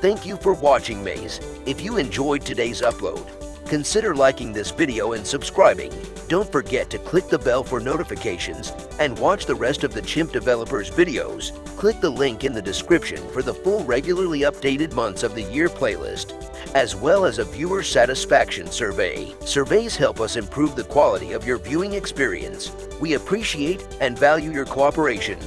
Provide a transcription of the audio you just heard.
Thank you for watching Maze. If you enjoyed today's upload, consider liking this video and subscribing. Don't forget to click the bell for notifications and watch the rest of the Chimp Developers videos. Click the link in the description for the full regularly updated months of the year playlist, as well as a viewer satisfaction survey. Surveys help us improve the quality of your viewing experience. We appreciate and value your cooperation